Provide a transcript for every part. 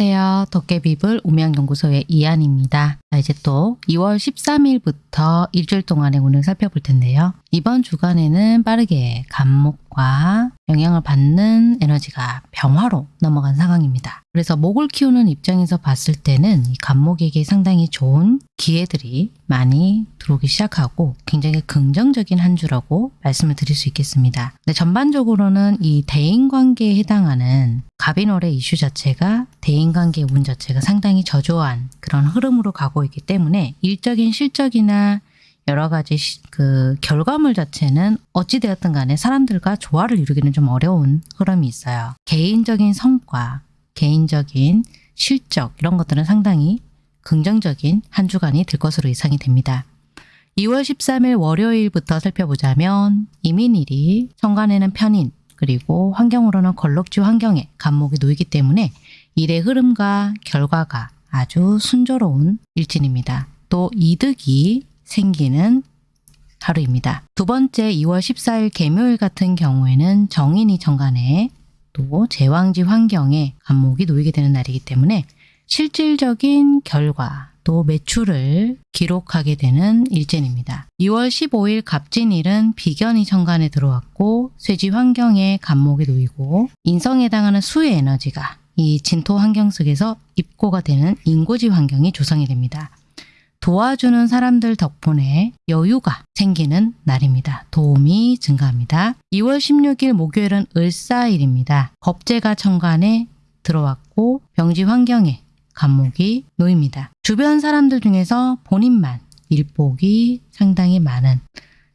안녕하세요. 도깨비불 우명연구소의 이한입니다. 자, 이제 또 2월 13일부터 일주일 동안의 운을 살펴볼 텐데요. 이번 주간에는 빠르게 간목과 영향을 받는 에너지가 병화로 넘어간 상황입니다. 그래서 목을 키우는 입장에서 봤을 때는 이 간목에게 상당히 좋은 기회들이 많이 들어오기 시작하고 굉장히 긍정적인 한 주라고 말씀을 드릴 수 있겠습니다. 근데 전반적으로는 이 대인관계에 해당하는 갑인월의 이슈 자체가 대인관계 운 자체가 상당히 저조한 그런 흐름으로 가고 있기 때문에 일적인 실적이나 여러 가지 시, 그 결과물 자체는 어찌되었든 간에 사람들과 조화를 이루기는 좀 어려운 흐름이 있어요. 개인적인 성과, 개인적인 실적 이런 것들은 상당히 긍정적인 한 주간이 될 것으로 예상이 됩니다. 2월 13일 월요일부터 살펴보자면 이민일이 천간에는 편인 그리고 환경으로는 걸럭지 환경에 간목이 놓이기 때문에 일의 흐름과 결과가 아주 순조로운 일진입니다. 또 이득이 생기는 하루입니다. 두 번째 2월 14일 개묘일 같은 경우에는 정인이 정간에 또 제왕지 환경에 간목이 놓이게 되는 날이기 때문에 실질적인 결과 또 매출을 기록하게 되는 일진입니다. 2월 15일 갑진일은 비견이 정간에 들어왔고 쇠지 환경에 간목이 놓이고 인성에 해당하는 수의 에너지가 이 진토 환경 속에서 입고가 되는 인고지 환경이 조성이 됩니다. 도와주는 사람들 덕분에 여유가 생기는 날입니다. 도움이 증가합니다. 2월 16일 목요일은 을사일입니다. 겁재가 천간에 들어왔고 병지 환경에 간목이 놓입니다. 주변 사람들 중에서 본인만 일복이 상당히 많은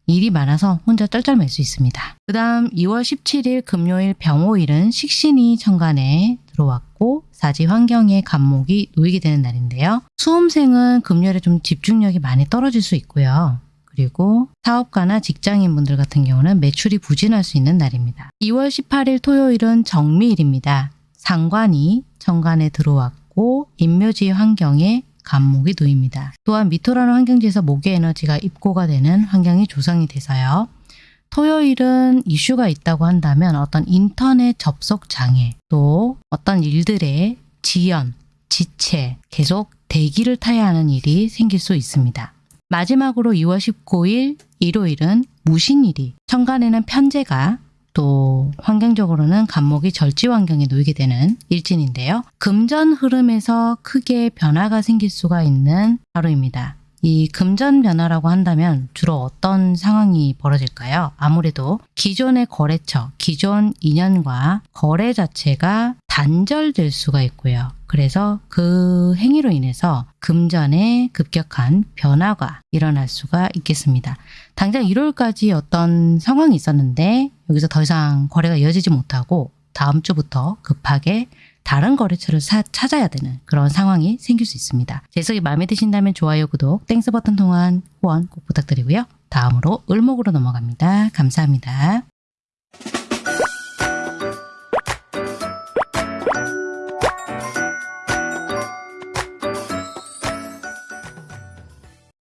일이 많아서 혼자 쩔쩔맬 수 있습니다. 그 다음 2월 17일 금요일 병호일은 식신이 천간에 들어왔고 사지 환경에 간목이 놓이게 되는 날인데요. 수험생은 금요일에 좀 집중력이 많이 떨어질 수 있고요. 그리고 사업가나 직장인분들 같은 경우는 매출이 부진할 수 있는 날입니다. 2월 18일 토요일은 정미일입니다. 상관이 천간에 들어왔고 인묘지 환경에 간목이 놓입니다. 또한 미토라는 환경지에서 목의 에너지가 입고가 되는 환경이 조성이 돼서요. 토요일은 이슈가 있다고 한다면 어떤 인터넷 접속 장애 또 어떤 일들의 지연, 지체, 계속 대기를 타야 하는 일이 생길 수 있습니다. 마지막으로 2월 19일 일요일은 무신일이 천간에는 편제가 또 환경적으로는 간목이 절지 환경에 놓이게 되는 일진인데요. 금전 흐름에서 크게 변화가 생길 수가 있는 하루입니다. 이 금전 변화라고 한다면 주로 어떤 상황이 벌어질까요? 아무래도 기존의 거래처, 기존 인연과 거래 자체가 단절될 수가 있고요. 그래서 그 행위로 인해서 금전에 급격한 변화가 일어날 수가 있겠습니다. 당장 1월까지 어떤 상황이 있었는데 여기서 더 이상 거래가 이어지지 못하고 다음 주부터 급하게 다른 거래처를 사, 찾아야 되는 그런 상황이 생길 수 있습니다. 제 해석이 마음에 드신다면 좋아요, 구독, Thanks 버튼 통한 후원 꼭 부탁드리고요. 다음으로 을목으로 넘어갑니다. 감사합니다.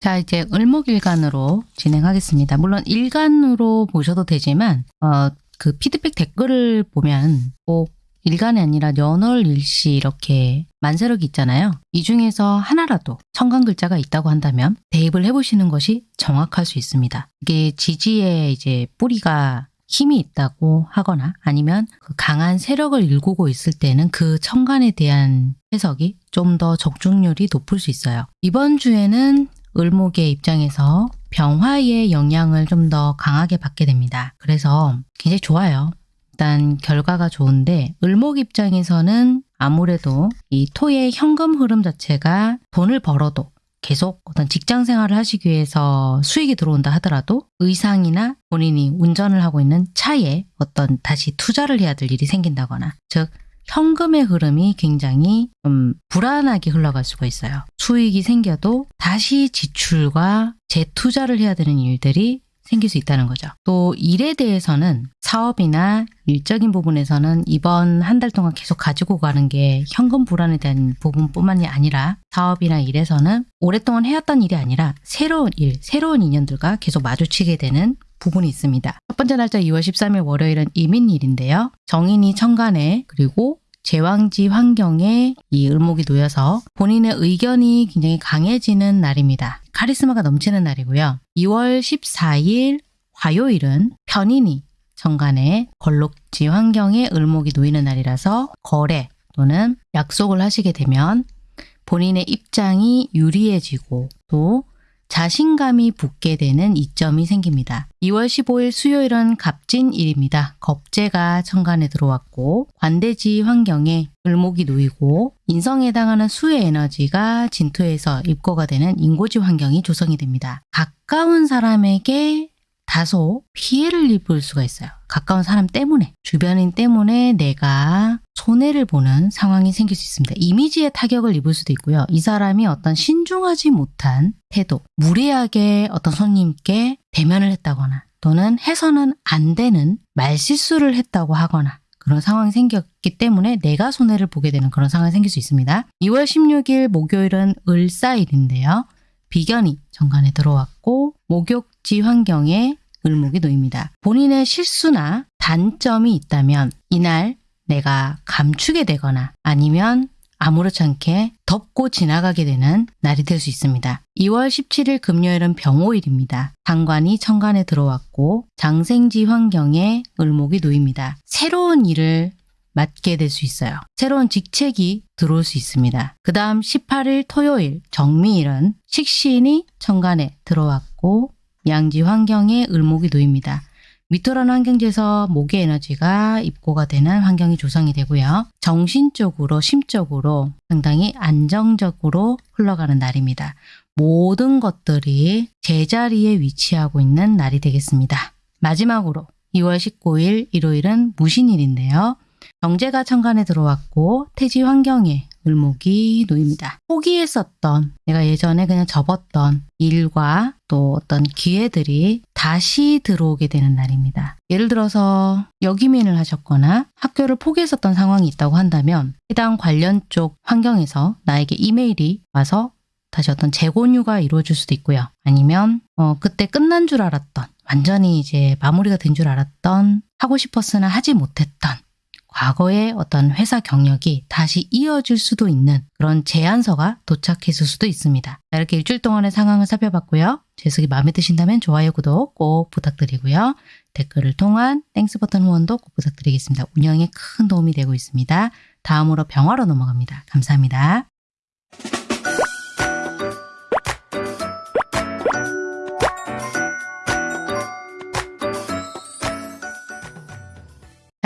자 이제 을목일간으로 진행하겠습니다. 물론 일간으로 보셔도 되지만 어, 그 피드백 댓글을 보면 꼭 일간이 아니라 연월 일시 이렇게 만세력이 있잖아요. 이 중에서 하나라도 청간 글자가 있다고 한다면 대입을 해보시는 것이 정확할 수 있습니다. 이게 지지에 이제 뿌리가 힘이 있다고 하거나 아니면 그 강한 세력을 일구고 있을 때는 그 청간에 대한 해석이 좀 더 적중률이 높을 수 있어요. 이번 주에는 을목의 입장에서 병화의 영향을 좀 더 강하게 받게 됩니다. 그래서 굉장히 좋아요. 일단 결과가 좋은데 을목 입장에서는 아무래도 이 토의 현금 흐름 자체가 돈을 벌어도 계속 어떤 직장 생활을 하시기 위해서 수익이 들어온다 하더라도 의상이나 본인이 운전을 하고 있는 차에 어떤 다시 투자를 해야 될 일이 생긴다거나 즉 현금의 흐름이 굉장히 좀 불안하게 흘러갈 수가 있어요. 수익이 생겨도 다시 지출과 재투자를 해야 되는 일들이 생길 수 있다는 거죠. 또 일에 대해서는 사업이나 일적인 부분에서는 이번 한 달 동안 계속 가지고 가는 게 현금 불안에 대한 부분뿐만이 아니라 사업이나 일에서는 오랫동안 해왔던 일이 아니라 새로운 일, 새로운 인연들과 계속 마주치게 되는 부분이 있습니다. 첫 번째 날짜 2월 13일 월요일은 이민일인데요. 정인이 천간에 그리고 제왕지 환경에 이 을목이 놓여서 본인의 의견이 굉장히 강해지는 날입니다. 카리스마가 넘치는 날이고요. 2월 14일 화요일은 편인이 정간에 걸록지 환경에 을목이 놓이는 날이라서 거래 또는 약속을 하시게 되면 본인의 입장이 유리해지고 또 자신감이 붙게 되는 이점이 생깁니다. 2월 15일 수요일은 갑진일입니다. 겁재가 천간에 들어왔고 관대지 환경에 을목이 놓이고 인성에 해당하는 수의 에너지가 진토에서 입고가 되는 인고지 환경이 조성이 됩니다. 가까운 사람에게 다소 피해를 입을 수가 있어요. 가까운 사람 때문에, 주변인 때문에 내가 손해를 보는 상황이 생길 수 있습니다. 이미지에 타격을 입을 수도 있고요. 이 사람이 어떤 신중하지 못한 태도, 무례하게 어떤 손님께 대면을 했다거나 또는 해서는 안 되는 말실수를 했다고 하거나 그런 상황이 생겼기 때문에 내가 손해를 보게 되는 그런 상황이 생길 수 있습니다. 2월 16일 목요일은 을사일인데요. 비견이 정관에 들어왔고 목욕지 환경에 을목이 놓입니다. 본인의 실수나 단점이 있다면 이날 내가 감추게 되거나 아니면 아무렇지 않게 덮고 지나가게 되는 날이 될 수 있습니다. 2월 17일 금요일은 병호일입니다. 상관이 천간에 들어왔고 장생지 환경에 을목이 놓입니다. 새로운 일을 맡게 될 수 있어요. 새로운 직책이 들어올 수 있습니다. 그 다음 18일 토요일 정미일은 식신이 천간에 들어왔고 양지 환경에 을목이 놓입니다. 미토라는 환경지에서 목의 에너지가 입고가 되는 환경이 조성이 되고요. 정신적으로, 심적으로 상당히 안정적으로 흘러가는 날입니다. 모든 것들이 제자리에 위치하고 있는 날이 되겠습니다. 마지막으로 2월 19일 일요일은 무신일인데요. 경제가 천간에 들어왔고 태지 환경에 을목이 놓입니다. 포기했었던 내가 예전에 그냥 접었던 일과 또 어떤 기회들이 다시 들어오게 되는 날입니다. 예를 들어서 역이민을 하셨거나 학교를 포기했었던 상황이 있다고 한다면 해당 관련 쪽 환경에서 나에게 이메일이 와서 다시 어떤 재권유가 이루어질 수도 있고요. 아니면 어, 그때 끝난 줄 알았던 완전히 이제 마무리가 된 줄 알았던 하고 싶었으나 하지 못했던 과거의 어떤 회사 경력이 다시 이어질 수도 있는 그런 제안서가 도착했을 수도 있습니다. 이렇게 일주일 동안의 상황을 살펴봤고요. 제 해석이 마음에 드신다면 좋아요, 구독 꼭 부탁드리고요. 댓글을 통한 Thanks 버튼 후원도 꼭 부탁드리겠습니다. 운영에 큰 도움이 되고 있습니다. 다음으로 병화로 넘어갑니다. 감사합니다.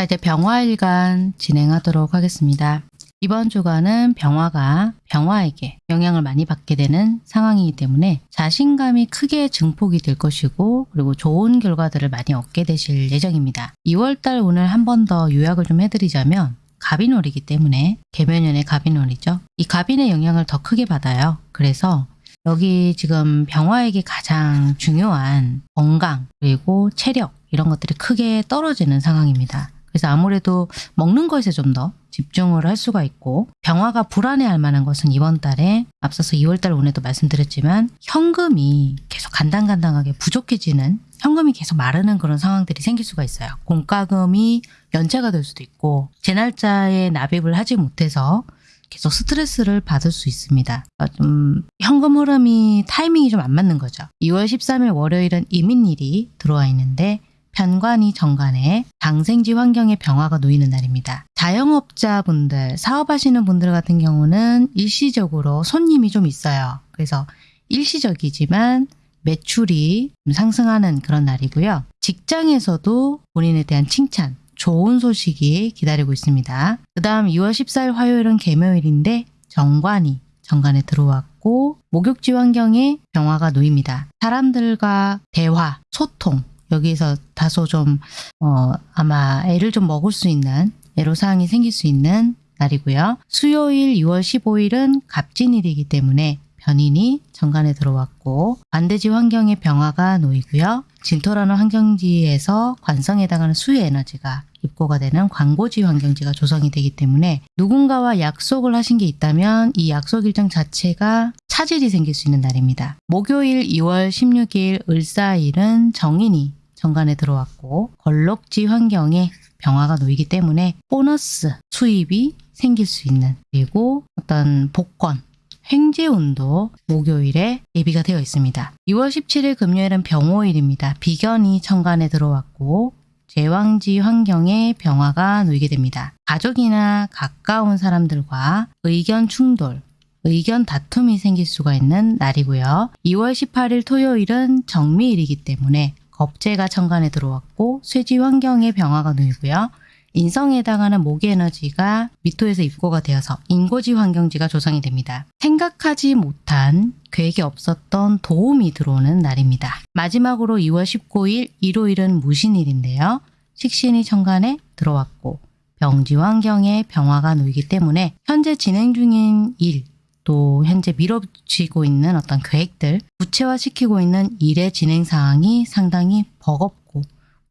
이제 병화일간 진행하도록 하겠습니다. 이번 주간은 병화가 병화에게 영향을 많이 받게 되는 상황이기 때문에 자신감이 크게 증폭이 될 것이고 그리고 좋은 결과들을 많이 얻게 되실 예정입니다. 2월달 오늘 한 번 더 요약을 좀 해드리자면 갑인월이기 때문에 개면연의 갑인월이죠. 이 갑인의 영향을 더 크게 받아요. 그래서 여기 지금 병화에게 가장 중요한 건강 그리고 체력 이런 것들이 크게 떨어지는 상황입니다. 그래서 아무래도 먹는 것에 좀 더 집중을 할 수가 있고 병화가 불안해할 만한 것은 이번 달에 앞서서 2월달 오늘도 말씀드렸지만 현금이 계속 간당간당하게 부족해지는 현금이 계속 마르는 그런 상황들이 생길 수가 있어요. 공과금이 연체가 될 수도 있고 제 날짜에 납입을 하지 못해서 계속 스트레스를 받을 수 있습니다. 그러니까 좀 현금 흐름이 타이밍이 좀 안 맞는 거죠. 2월 13일 월요일은 이민일이 들어와 있는데 편관이 정관에 장생지 환경에 병화가 놓이는 날입니다. 자영업자분들, 사업하시는 분들 같은 경우는 일시적으로 손님이 좀 있어요. 그래서 일시적이지만 매출이 좀 상승하는 그런 날이고요. 직장에서도 본인에 대한 칭찬, 좋은 소식이 기다리고 있습니다. 그 다음 2월 14일 화요일은 개묘일인데 정관이 정관에 들어왔고 목욕지 환경에 병화가 놓입니다. 사람들과 대화, 소통 여기서 다소 좀 어, 아마 애를 좀 먹을 수 있는 애로사항이 생길 수 있는 날이고요. 수요일 2월 15일은 갑진일이기 때문에 변인이 정관에 들어왔고 반대지 환경에 병화가 놓이고요. 진토라는 환경지에서 관성에 해당하는 수의 에너지가 입고가 되는 광고지 환경지가 조성이 되기 때문에 누군가와 약속을 하신 게 있다면 이 약속 일정 자체가 차질이 생길 수 있는 날입니다. 목요일 2월 16일 을사일은 정인이 정관에 들어왔고 걸럭지 환경에 병화가 놓이기 때문에 보너스 수입이 생길 수 있는 그리고 어떤 복권, 행재운도 목요일에 예비가 되어 있습니다. 2월 17일 금요일은 병호일입니다. 비견이 천간에 들어왔고 제왕지 환경에 병화가 놓이게 됩니다. 가족이나 가까운 사람들과 의견 충돌, 의견 다툼이 생길 수가 있는 날이고요. 2월 18일 토요일은 정미일이기 때문에 겁재가 천간에 들어왔고 쇠지 환경에 병화가 놓이고요. 인성에 해당하는 모기 에너지가 미토에서 입고가 되어서 인고지 환경지가 조성이 됩니다. 생각하지 못한 계획이 없었던 도움이 들어오는 날입니다. 마지막으로 2월 19일 일요일은 무신일인데요. 식신이 천간에 들어왔고 병지 환경에 병화가 놓이기 때문에 현재 진행 중인 일, 또 현재 밀어붙이고 있는 어떤 계획들, 구체화시키고 있는 일의 진행 사항이 상당히 버겁고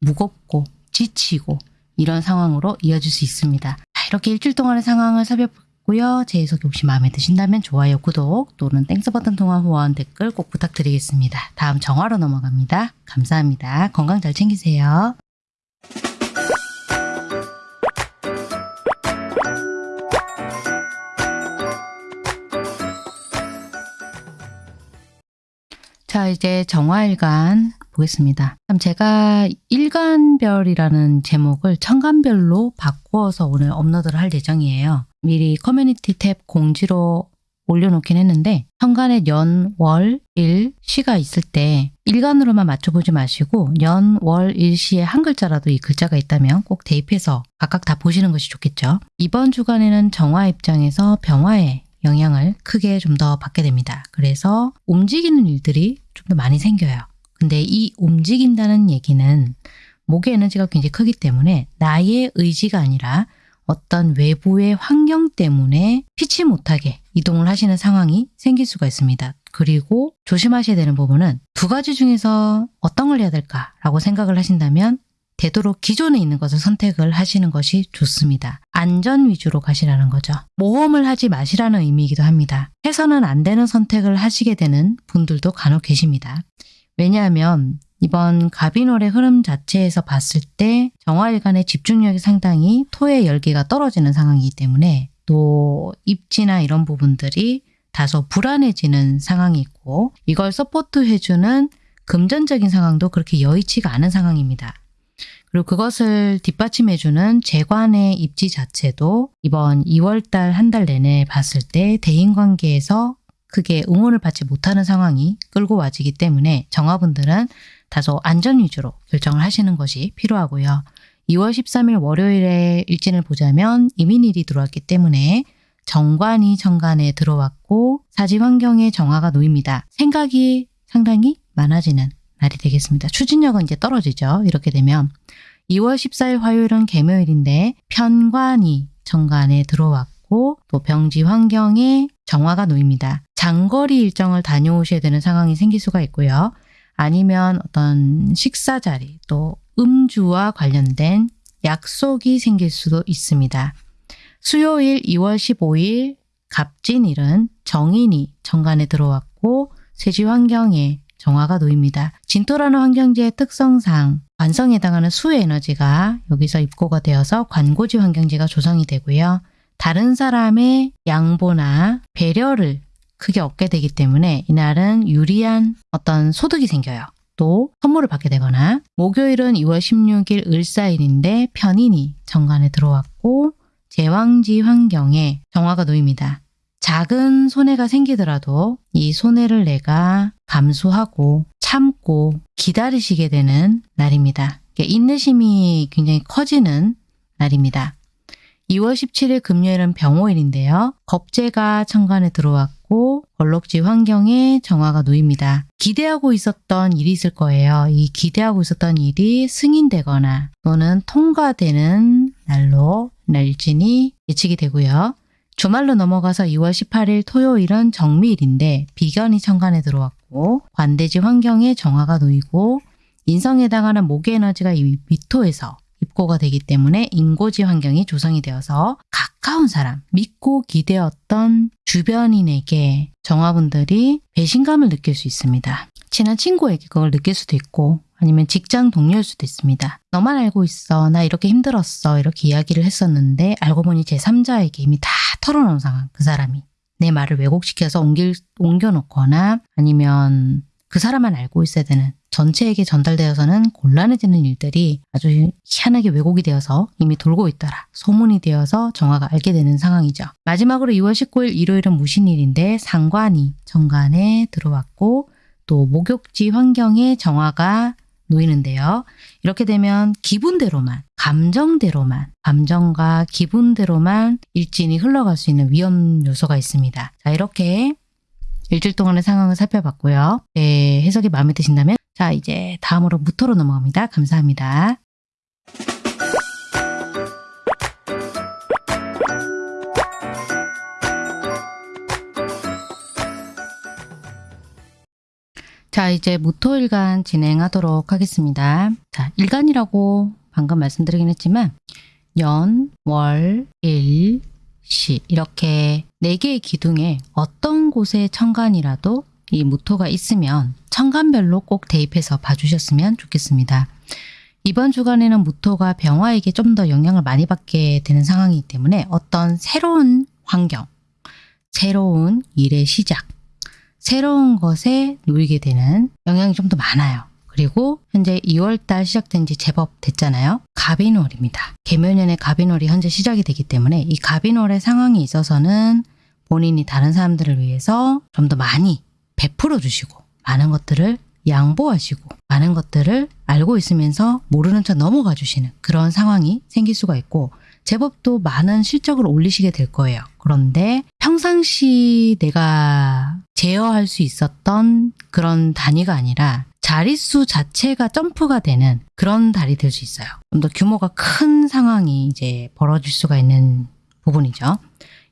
무겁고 지치고 이런 상황으로 이어질 수 있습니다. 자, 이렇게 일주일 동안의 상황을 살펴봤고요. 제 해석이 혹시 마음에 드신다면 좋아요, 구독 또는 Thanks 버튼 통한 후원 댓글 꼭 부탁드리겠습니다. 다음 정화로 넘어갑니다. 감사합니다. 건강 잘 챙기세요. 자, 이제 정화일간 보겠습니다. 참 제가 일간별이라는 제목을 천간별로 바꾸어서 오늘 업로드를 할 예정이에요. 미리 커뮤니티 탭 공지로 올려놓긴 했는데 천간에 연, 월, 일, 시가 있을 때 일간으로만 맞춰보지 마시고 연, 월, 일 시에 한 글자라도 이 글자가 있다면 꼭 대입해서 각각 다 보시는 것이 좋겠죠. 이번 주간에는 정화 입장에서 병화의 영향을 크게 좀 더 받게 됩니다. 그래서 움직이는 일들이 좀 더 많이 생겨요. 근데 이 움직인다는 얘기는 목의 에너지가 굉장히 크기 때문에 나의 의지가 아니라 어떤 외부의 환경 때문에 피치 못하게 이동을 하시는 상황이 생길 수가 있습니다. 그리고 조심하셔야 되는 부분은 두 가지 중에서 어떤 걸 해야 될까라고 생각을 하신다면 되도록 기존에 있는 것을 선택을 하시는 것이 좋습니다. 안전 위주로 가시라는 거죠. 모험을 하지 마시라는 의미이기도 합니다. 해서는 안 되는 선택을 하시게 되는 분들도 간혹 계십니다. 왜냐하면 이번 가비놀의 흐름 자체에서 봤을 때 정화일간의 집중력이 상당히 토의 열기가 떨어지는 상황이기 때문에 또 입지나 이런 부분들이 다소 불안해지는 상황이 있고 이걸 서포트해주는 금전적인 상황도 그렇게 여의치가 않은 상황입니다. 그리고 그것을 뒷받침해주는 재관의 입지 자체도 이번 2월달 한 달 내내 봤을 때 대인관계에서 크게 응원을 받지 못하는 상황이 끌고 와지기 때문에 정화분들은 다소 안전 위주로 결정을 하시는 것이 필요하고요. 2월 13일 월요일에 일진을 보자면 이민일이 들어왔기 때문에 정관이 정관에 들어왔고 사지 환경에 정화가 놓입니다. 생각이 상당히 많아지는 날이 되겠습니다. 추진력은 이제 떨어지죠. 이렇게 되면 2월 14일 화요일은 개묘일인데 편관이 정관에 들어왔고 또 병지 환경에 정화가 놓입니다. 장거리 일정을 다녀오셔야 되는 상황이 생길 수가 있고요. 아니면 어떤 식사 자리 또 음주와 관련된 약속이 생길 수도 있습니다. 수요일 2월 15일 갑진일은 정인이 정관에 들어왔고 세지 환경에 정화가 놓입니다. 진토라는 환경지의 특성상 관성에 해당하는 수의 에너지가 여기서 입고가 되어서 관고지 환경지가 조성이 되고요. 다른 사람의 양보나 배려를 크게 얻게 되기 때문에 이날은 유리한 어떤 소득이 생겨요. 또 선물을 받게 되거나 목요일은 2월 16일 을사일인데 편인이 정관에 들어왔고 제왕지 환경에 정화가 놓입니다. 작은 손해가 생기더라도 이 손해를 내가 감수하고 참고 기다리시게 되는 날입니다. 인내심이 굉장히 커지는 날입니다. 2월 17일 금요일은 병호일인데요. 겁재가 천간에 들어왔고 걸럭지 환경에 정화가 놓입니다. 기대하고 있었던 일이 있을 거예요. 이 기대하고 있었던 일이 승인되거나 또는 통과되는 날로 날진이 예측이 되고요. 주말로 넘어가서 2월 18일 토요일은 정미일인데 비견이 천간에 들어왔고 관대지 환경에 정화가 놓이고 인성에 해당하는 목의 에너지가 이 미토에서 입고가 되기 때문에 인고지 환경이 조성이 되어서 가까운 사람, 믿고 기대었던 주변인에게 정화분들이 배신감을 느낄 수 있습니다. 친한 친구에게 그걸 느낄 수도 있고 아니면 직장 동료일 수도 있습니다. 너만 알고 있어. 나 이렇게 힘들었어. 이렇게 이야기를 했었는데 알고 보니 제3자에게 이미 다 털어놓은 상황. 그 사람이. 내 말을 왜곡시켜서 옮길, 옮겨놓거나 아니면 그 사람만 알고 있어야 되는 전체에게 전달되어서는 곤란해지는 일들이 아주 희한하게 왜곡이 되어서 이미 돌고 있더라. 소문이 되어서 정화가 알게 되는 상황이죠. 마지막으로 2월 19일 일요일은 무신일인데 상관이 정관에 들어왔고 또 목욕지 환경에 정화가 놓이는데요. 이렇게 되면 기분대로만, 감정대로만, 감정과 기분대로만 일진이 흘러갈 수 있는 위험 요소가 있습니다. 자, 이렇게 일주일 동안의 상황을 살펴봤고요. 네, 해석이 마음에 드신다면 자, 이제 다음으로 무토로 넘어갑니다. 감사합니다. 자, 이제 무토일간 진행하도록 하겠습니다. 자, 일간이라고 방금 말씀드리긴 했지만 연, 월, 일, 시 이렇게 네 개의 기둥에 어떤 곳에 천간이라도 이 무토가 있으면 천간별로 꼭 대입해서 봐주셨으면 좋겠습니다. 이번 주간에는 무토가 병화에게 좀 더 영향을 많이 받게 되는 상황이기 때문에 어떤 새로운 환경, 새로운 일의 시작, 새로운 것에 놓이게 되는 영향이 좀 더 많아요. 그리고 현재 2월달 시작된 지 제법 됐잖아요. 갑인월입니다. 개묘년의 갑인월이 현재 시작이 되기 때문에 이 갑인월의 상황이 있어서는 본인이 다른 사람들을 위해서 좀 더 많이 베풀어 주시고 많은 것들을 양보하시고 많은 것들을 알고 있으면서 모르는 척 넘어가 주시는 그런 상황이 생길 수가 있고 제법 또 많은 실적을 올리시게 될 거예요. 그런데 평상시 내가 제어할 수 있었던 그런 단위가 아니라 자릿수 자체가 점프가 되는 그런 달이 될 수 있어요. 좀 더 규모가 큰 상황이 이제 벌어질 수가 있는 부분이죠.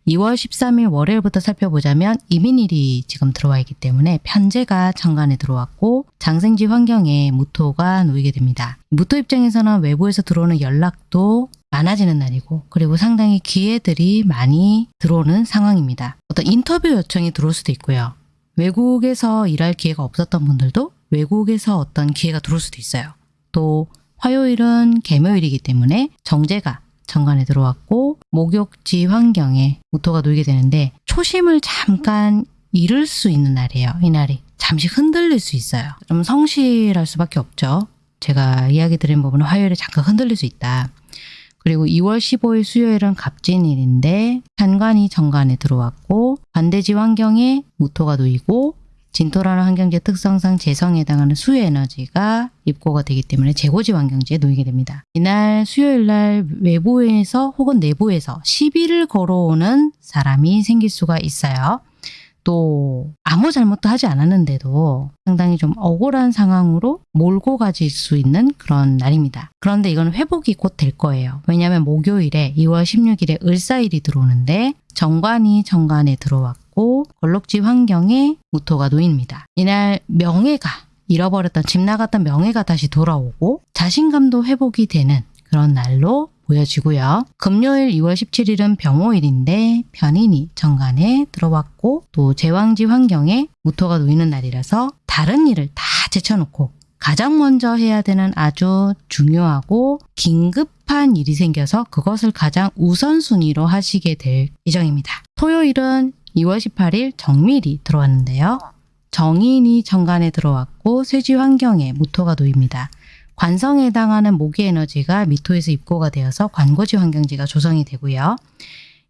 2월 13일 월요일부터 살펴보자면 이민일이 지금 들어와 있기 때문에 편제가 천간에 들어왔고 장생지 환경에 무토가 놓이게 됩니다. 무토 입장에서는 외부에서 들어오는 연락도 많아지는 날이고 그리고 상당히 기회들이 많이 들어오는 상황입니다. 어떤 인터뷰 요청이 들어올 수도 있고요. 외국에서 일할 기회가 없었던 분들도 외국에서 어떤 기회가 들어올 수도 있어요. 또 화요일은 개묘일이기 때문에 정제가 정관에 들어왔고 목욕지 환경에 무토가 놓이게 되는데 초심을 잠깐 잃을 수 있는 날이에요. 이 날이 잠시 흔들릴 수 있어요. 좀 성실할 수밖에 없죠. 제가 이야기 드린 부분은 화요일에 잠깐 흔들릴 수 있다. 그리고 2월 15일 수요일은 갑진일인데 한관이 정관에 들어왔고 반대지 환경에 무토가 놓이고 진토라는 환경지의 특성상 재성에 해당하는 수의 에너지가 입고가 되기 때문에 재고지 환경지에 놓이게 됩니다. 이날 수요일 날 외부에서 혹은 내부에서 시비를 걸어오는 사람이 생길 수가 있어요. 또 아무 잘못도 하지 않았는데도 상당히 좀 억울한 상황으로 몰고 가질 수 있는 그런 날입니다. 그런데 이건 회복이 곧 될 거예요. 왜냐하면 목요일에 2월 16일에 을사일이 들어오는데 정관이 정관에 들어왔고 걸럭지 환경에 무토가 놓입니다. 이날 명예가 잃어버렸던 집 나갔던 명예가 다시 돌아오고 자신감도 회복이 되는 그런 날로 보여지고요. 금요일 2월 17일은 병호일인데 편인이 정관에 들어왔고 또 제왕지 환경에 무토가 놓이는 날이라서 다른 일을 다 제쳐놓고 가장 먼저 해야 되는 아주 중요하고 긴급한 일이 생겨서 그것을 가장 우선순위로 하시게 될 예정입니다. 토요일은 2월 18일 정밀이 들어왔는데요. 정인이 정관에 들어왔고 쇠지 환경에 무토가 놓입니다. 관성에 해당하는 모기 에너지가 미토에서 입고가 되어서 관고지 환경지가 조성이 되고요.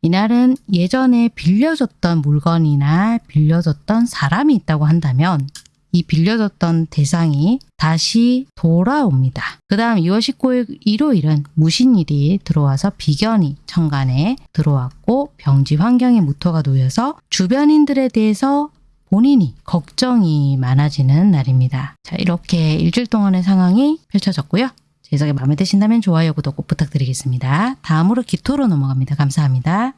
이날은 예전에 빌려줬던 물건이나 빌려줬던 사람이 있다고 한다면 이 빌려줬던 대상이 다시 돌아옵니다. 그 다음 2월 19일 일요일은 무신일이 들어와서 비견이 천간에 들어왔고 병지 환경에 무토가 놓여서 주변인들에 대해서 본인이 걱정이 많아지는 날입니다. 자 이렇게 일주일 동안의 상황이 펼쳐졌고요. 제 해석이 마음에 드신다면 좋아요, 구독 꼭 부탁드리겠습니다. 다음으로 기토로 넘어갑니다. 감사합니다.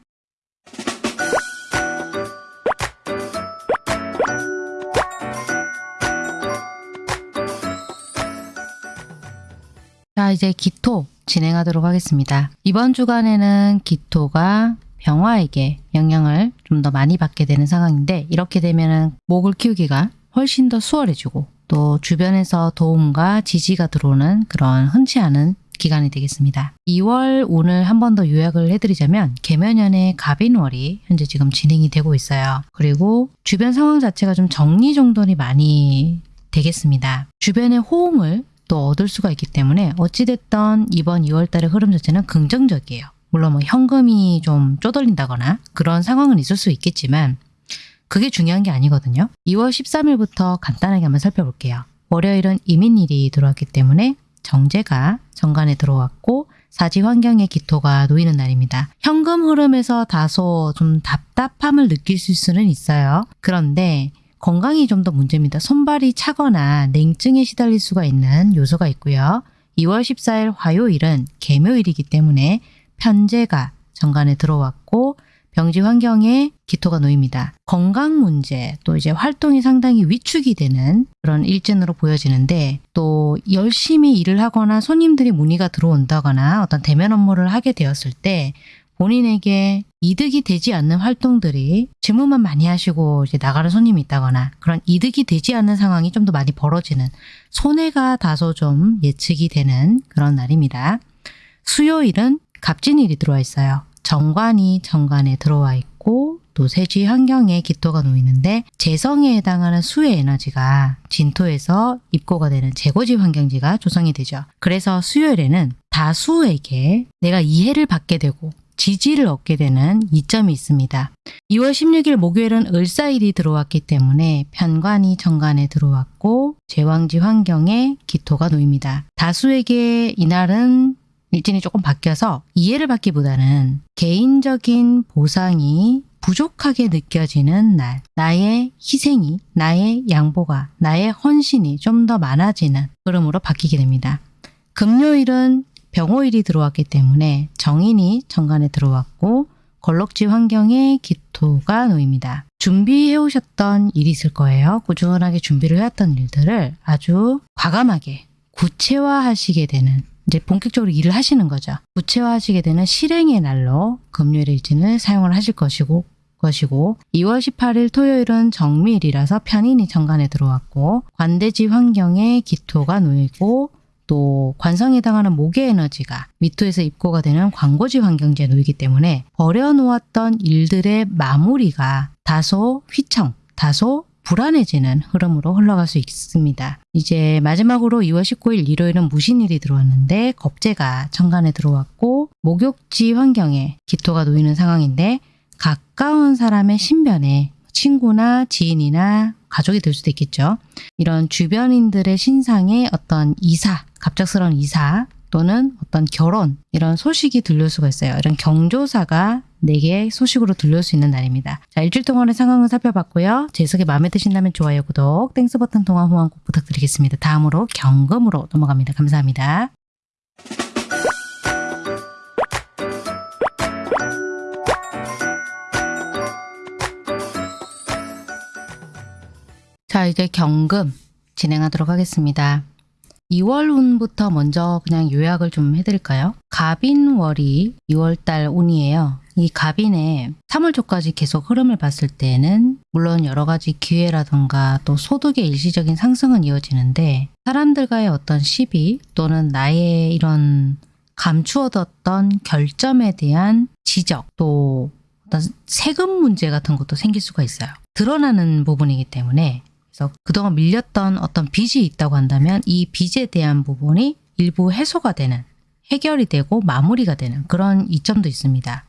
자 이제 기토 진행하도록 하겠습니다. 이번 주간에는 기토가 병화에게 영향을 좀 더 많이 받게 되는 상황인데 이렇게 되면 목을 키우기가 훨씬 더 수월해지고 또 주변에서 도움과 지지가 들어오는 그런 흔치 않은 기간이 되겠습니다. 2월 오늘 한 번 더 요약을 해드리자면 개면연의 갑인월이 현재 지금 진행이 되고 있어요. 그리고 주변 상황 자체가 좀 정리정돈이 많이 되겠습니다. 주변의 호응을 또 얻을 수가 있기 때문에 어찌됐던 이번 2월 달의 흐름 자체는 긍정적이에요. 물론 뭐 현금이 좀 쪼들린다거나 그런 상황은 있을 수 있겠지만 그게 중요한 게 아니거든요. 2월 13일부터 간단하게 한번 살펴볼게요. 월요일은 이민일이 들어왔기 때문에 정제가 정관에 들어왔고 사지 환경의 기토가 놓이는 날입니다. 현금 흐름에서 다소 좀 답답함을 느낄 수는 있어요. 그런데 건강이 좀 더 문제입니다. 손발이 차거나 냉증에 시달릴 수가 있는 요소가 있고요. 2월 14일 화요일은 개묘일이기 때문에 편제가 정관에 들어왔고 병지 환경에 기토가 놓입니다. 건강 문제 또 이제 활동이 상당히 위축이 되는 그런 일진으로 보여지는데 또 열심히 일을 하거나 손님들이 문의가 들어온다거나 어떤 대면 업무를 하게 되었을 때 본인에게 이득이 되지 않는 활동들이 질문만 많이 하시고 이제 나가는 손님이 있다거나 그런 이득이 되지 않는 상황이 좀 더 많이 벌어지는 손해가 다소 좀 예측이 되는 그런 날입니다. 수요일은 갑진일이 들어와 있어요. 정관이 정관에 들어와 있고 또 세지 환경에 기토가 놓이는데 재성에 해당하는 수의 에너지가 진토에서 입고가 되는 재고지 환경지가 조성이 되죠. 그래서 수요일에는 다수에게 내가 이해를 받게 되고 지지를 얻게 되는 이점이 있습니다. 2월 16일 목요일은 을사일이 들어왔기 때문에 편관이 정관에 들어왔고 제왕지 환경에 기토가 놓입니다. 다수에게 이날은 일진이 조금 바뀌어서 이해를 받기보다는 개인적인 보상이 부족하게 느껴지는 날, 나의 희생이, 나의 양보가, 나의 헌신이 좀 더 많아지는 흐름으로 바뀌게 됩니다. 금요일은 병호일이 들어왔기 때문에 정인이 정관에 들어왔고 걸럭지 환경에 기토가 놓입니다. 준비해 오셨던 일이 있을 거예요. 꾸준하게 준비를 해왔던 일들을 아주 과감하게 구체화하시게 되는 이제 본격적으로 일을 하시는 거죠. 구체화하시게 되는 실행의 날로 금요일 일진을 사용을 하실 것이고 것이고 2월 18일 토요일은 정밀이라서 편인이 정관에 들어왔고 관대지 환경에 기토가 놓이고 또 관성에 해당하는 목의 에너지가 미토에서 입고가 되는 광고지 환경지에 놓이기 때문에 버려놓았던 일들의 마무리가 다소 휘청, 다소 불안해지는 흐름으로 흘러갈 수 있습니다. 이제 마지막으로 2월 19일 일요일은 무신일이 들어왔는데 겁재가 천간에 들어왔고 목욕지 환경에 기토가 놓이는 상황인데 가까운 사람의 신변에 친구나 지인이나 가족이 될 수도 있겠죠. 이런 주변인들의 신상에 어떤 이사, 갑작스러운 이사 또는 어떤 결혼 이런 소식이 들릴 수가 있어요. 이런 경조사가 내게 소식으로 들려올 수 있는 날입니다. 자 일주일 동안의 상황을 살펴봤고요. 제 해석이 마음에 드신다면 좋아요, 구독, Thanks 버튼 통한 후원 꼭 부탁드리겠습니다. 다음으로 경금으로 넘어갑니다. 감사합니다. 자 이제 경금 진행하도록 하겠습니다. 2월 운부터 먼저 그냥 요약을 좀 해드릴까요? 갑인월이 2월달 운이에요. 이 갑인의 3월 초까지 계속 흐름을 봤을 때는 물론 여러 가지 기회라던가 또 소득의 일시적인 상승은 이어지는데 사람들과의 어떤 시비 또는 나의 이런 감추어뒀던 결점에 대한 지적 또 어떤 세금 문제 같은 것도 생길 수가 있어요. 드러나는 부분이기 때문에 그래서 그동안 밀렸던 어떤 빚이 있다고 한다면 이 빚에 대한 부분이 일부 해소가 되는 해결이 되고 마무리가 되는 그런 이점도 있습니다.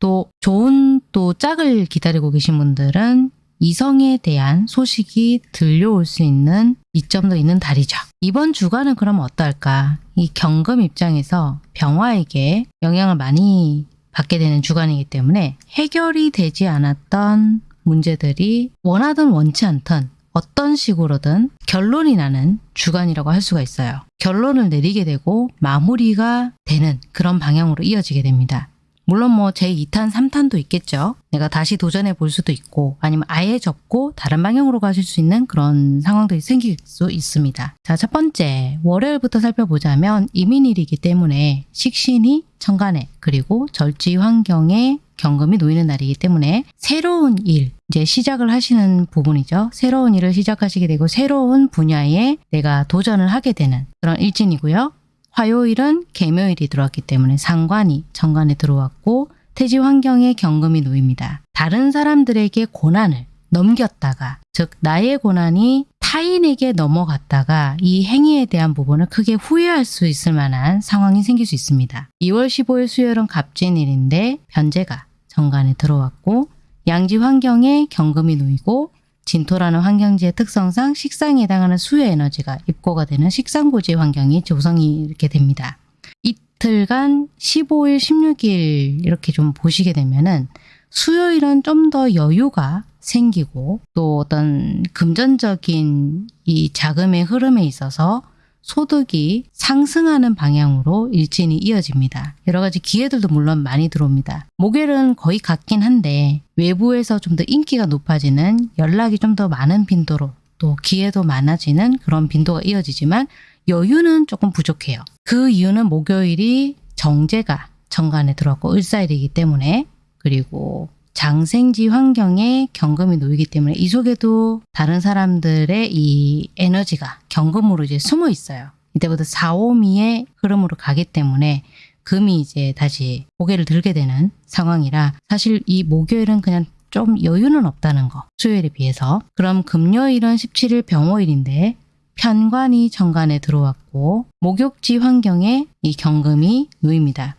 또 좋은 또 짝을 기다리고 계신 분들은 이성에 대한 소식이 들려올 수 있는 이점도 있는 달이죠. 이번 주간은 그럼 어떨까? 이 경금 입장에서 병화에게 영향을 많이 받게 되는 주간이기 때문에 해결이 되지 않았던 문제들이 원하든 원치 않든 어떤 식으로든 결론이 나는 주간이라고 할 수가 있어요. 결론을 내리게 되고 마무리가 되는 그런 방향으로 이어지게 됩니다. 물론 뭐 제2탄, 3탄도 있겠죠. 내가 다시 도전해 볼 수도 있고 아니면 아예 접고 다른 방향으로 가실 수 있는 그런 상황들이 생길 수 있습니다. 자, 첫 번째 월요일부터 살펴보자면 이민일이기 때문에 식신이 천간에 그리고 절지 환경에 경금이 놓이는 날이기 때문에 새로운 일, 이제 시작을 하시는 부분이죠. 새로운 일을 시작하시게 되고 새로운 분야에 내가 도전을 하게 되는 그런 일진이고요. 화요일은 개묘일이 들어왔기 때문에 상관이 정관에 들어왔고 태지 환경에 경금이 놓입니다. 다른 사람들에게 고난을 넘겼다가 즉 나의 고난이 타인에게 넘어갔다가 이 행위에 대한 부분을 크게 후회할 수 있을 만한 상황이 생길 수 있습니다. 2월 15일 수요일은 갑진일인데 변제가 정관에 들어왔고 양지 환경에 경금이 놓이고 진토라는 환경지의 특성상 식상에 해당하는 수의 에너지가 입고가 되는 식상고지 환경이 조성이 이렇게 됩니다. 이틀간 15일, 16일 이렇게 좀 보시게 되면은 수요일은 좀 더 여유가 생기고 또 어떤 금전적인 이 자금의 흐름에 있어서 소득이 상승하는 방향으로 일진이 이어집니다. 여러 가지 기회들도 물론 많이 들어옵니다. 목요일은 거의 같긴 한데 외부에서 좀 더 인기가 높아지는 연락이 좀 더 많은 빈도로 또 기회도 많아지는 그런 빈도가 이어지지만 여유는 조금 부족해요. 그 이유는 목요일이 정제가 정관에 들어왔고 을사일이기 때문에 그리고 장생지 환경에 경금이 놓이기 때문에 이 속에도 다른 사람들의 이 에너지가 경금으로 이제 숨어 있어요. 이때부터 4, 5미의 흐름으로 가기 때문에 금이 이제 다시 고개를 들게 되는 상황이라 사실 이 목요일은 그냥 좀 여유는 없다는 거 수요일에 비해서 그럼 금요일은 17일 병호일인데 편관이 정관에 들어왔고 목욕지 환경에 이 경금이 놓입니다.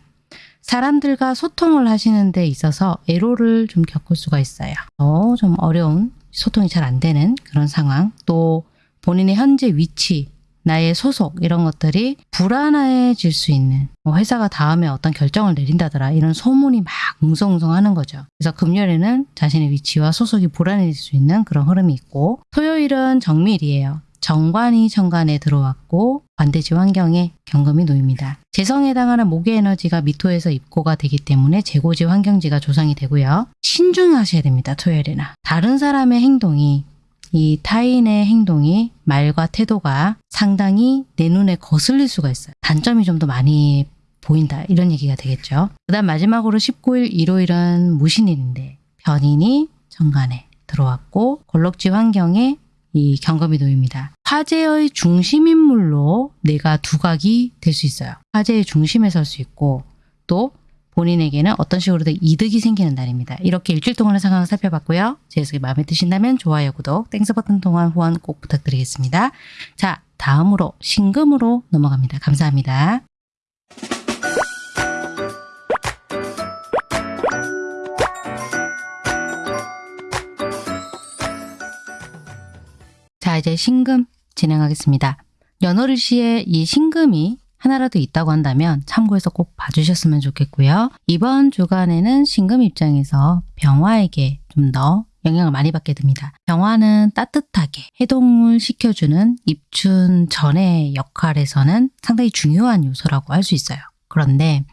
사람들과 소통을 하시는 데 있어서 애로를 좀 겪을 수가 있어요. 어, 좀 어려운 소통이 잘 안 되는 그런 상황 또 본인의 현재 위치 나의 소속 이런 것들이 불안해질 수 있는 뭐 회사가 다음에 어떤 결정을 내린다더라 이런 소문이 막 웅성웅성 하는 거죠. 그래서 금요일에는 자신의 위치와 소속이 불안해질 수 있는 그런 흐름이 있고 토요일은 정밀이에요. 정관이 정관에 들어왔고 반대지 환경에 경금이 놓입니다. 재성에 해당하는 목의 에너지가 미토에서 입고가 되기 때문에 재고지 환경지가 조성이 되고요. 신중하셔야 됩니다. 토요일에는. 다른 사람의 행동이 이 타인의 행동이 말과 태도가 상당히 내 눈에 거슬릴 수가 있어요. 단점이 좀 더 많이 보인다 이런 얘기가 되겠죠. 그 다음 마지막으로 19일 일요일은 무신일인데 변인이 정관에 들어왔고 골록지 환경에 이 경금이 놓입니다. 화제의 중심인물로 내가 두각이 될 수 있어요. 화제의 중심에 설 수 있고 또 본인에게는 어떤 식으로든 이득이 생기는 날입니다. 이렇게 일주일 동안의 상황을 살펴봤고요. 제 해석이 마음에 드신다면 좋아요, 구독, Thanks 버튼 통한 후원 꼭 부탁드리겠습니다. 자, 다음으로 신금으로 넘어갑니다. 감사합니다. 이제 신금 진행하겠습니다. 연월일시에 이 신금이 하나라도 있다고 한다면 참고해서 꼭 봐주셨으면 좋겠고요. 이번 주간에는 신금 입장에서 병화에게 좀 더 영향을 많이 받게 됩니다. 병화는 따뜻하게 해동을 시켜주는 입춘 전의 역할에서는 상당히 중요한 요소라고 할 수 있어요. 그런데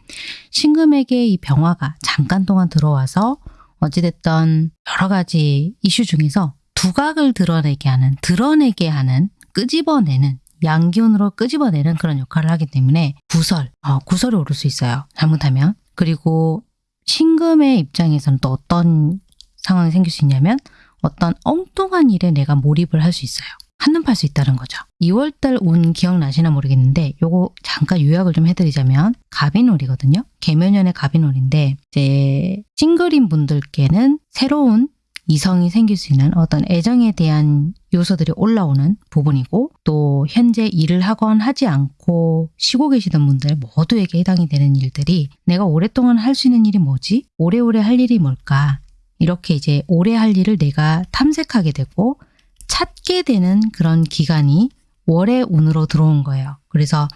신금에게 이 병화가 잠깐 동안 들어와서 어찌됐던 여러 가지 이슈 중에서 두각을 드러내게 하는, 드러내게 하는, 끄집어내는 양기운으로 끄집어내는 그런 역할을 하기 때문에 구설, 어, 구설이 오를 수 있어요. 잘못하면. 그리고 신금의 입장에서는 또 어떤 상황이 생길 수 있냐면 어떤 엉뚱한 일에 내가 몰입을 할 수 있어요. 한눈 팔 수 있다는 거죠. 2월달 운 기억나시나 모르겠는데 요거 잠깐 요약을 좀 해드리자면 갑인월이거든요. 개묘년의 갑인월인데 이제 싱글인 분들께는 새로운 이성이 생길 수 있는 어떤 애정에 대한 요소들이 올라오는 부분이고 또 현재 일을 하건 하지 않고 쉬고 계시던 분들 모두에게 해당이 되는 일들이 내가 오랫동안 할 수 있는 일이 뭐지? 오래오래 할 일이 뭘까? 이렇게 이제 오래 할 일을 내가 탐색하게 되고 찾게 되는 그런 기간이 월의 운으로 들어온 거예요. 그래서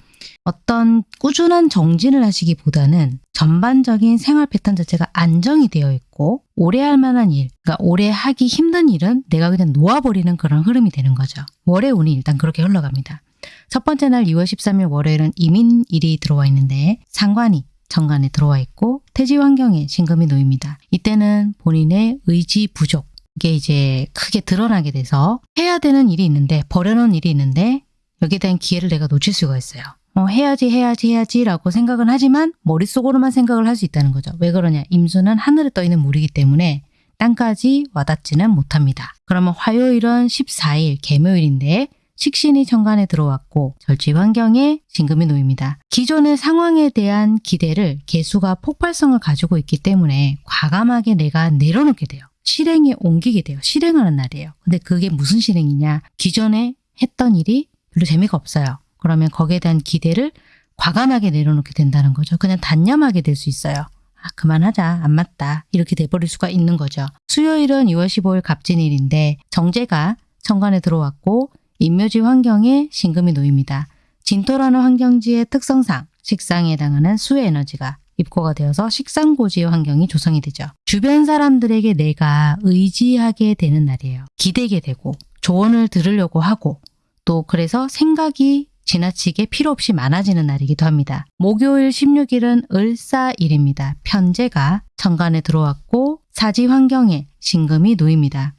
어떤 꾸준한 정진을 하시기보다는 전반적인 생활 패턴 자체가 안정이 되어 있고 오래 할 만한 일, 그러니까 오래 하기 힘든 일은 내가 그냥 놓아버리는 그런 흐름이 되는 거죠. 월의 운이 일단 그렇게 흘러갑니다. 첫 번째 날 2월 13일 월요일은 이민일이 들어와 있는데 상관이 정관에 들어와 있고 태지 환경에 신금이 놓입니다. 이때는 본인의 의지 부족, 이게 이제 크게 드러나게 돼서 해야 되는 일이 있는데 버려놓은 일이 있는데 여기에 대한 기회를 내가 놓칠 수가 있어요. 어, 해야지 해야지 해야지라고 생각은 하지만 머릿속으로만 생각을 할 수 있다는 거죠. 왜 그러냐? 임수는 하늘에 떠 있는 물이기 때문에 땅까지 와닿지는 못합니다. 그러면 화요일은 14일 개묘일인데 식신이 천간에 들어왔고 절지 환경에 진금이 놓입니다. 기존의 상황에 대한 기대를 개수가 폭발성을 가지고 있기 때문에 과감하게 내가 내려놓게 돼요. 실행에 옮기게 돼요. 실행하는 날이에요. 근데 그게 무슨 실행이냐? 기존에 했던 일이 별로 재미가 없어요. 그러면 거기에 대한 기대를 과감하게 내려놓게 된다는 거죠. 그냥 단념하게 될 수 있어요. 아, 그만하자. 안 맞다. 이렇게 돼버릴 수가 있는 거죠. 수요일은 2월 15일 갑진일인데 정제가 천간에 들어왔고 인묘지 환경에 신금이 놓입니다. 진토라는 환경지의 특성상 식상에 해당하는 수의 에너지가 입고가 되어서 식상고지의 환경이 조성이 되죠. 주변 사람들에게 내가 의지하게 되는 날이에요. 기대게 되고 조언을 들으려고 하고 또 그래서 생각이 지나치게 필요 없이 많아지는 날이기도 합니다. 목요일 16일은 을사일입니다. 편제가 천간에 들어왔고 사지 환경에 신금이 놓입니다.